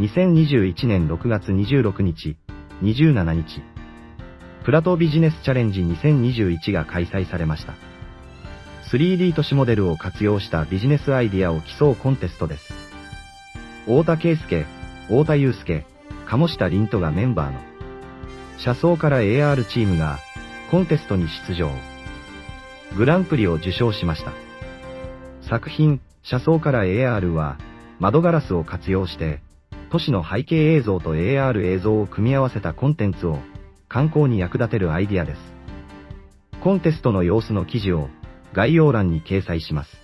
2021年6月26日、27日、プラトビジネスチャレンジ2021が開催されました。3D 都市モデルを活用したビジネスアイディアを競うコンテストです。太田圭介、太田祐介、鴨下凛人がメンバーの、車窓から AR チームが、コンテストに出場。グランプリを受賞しました。作品、車窓から AR は、窓ガラスを活用して、都市の背景映像と AR 映像を組み合わせたコンテンツを、観光に役立てるアイディアです。コンテストの様子の記事を概要欄に掲載します。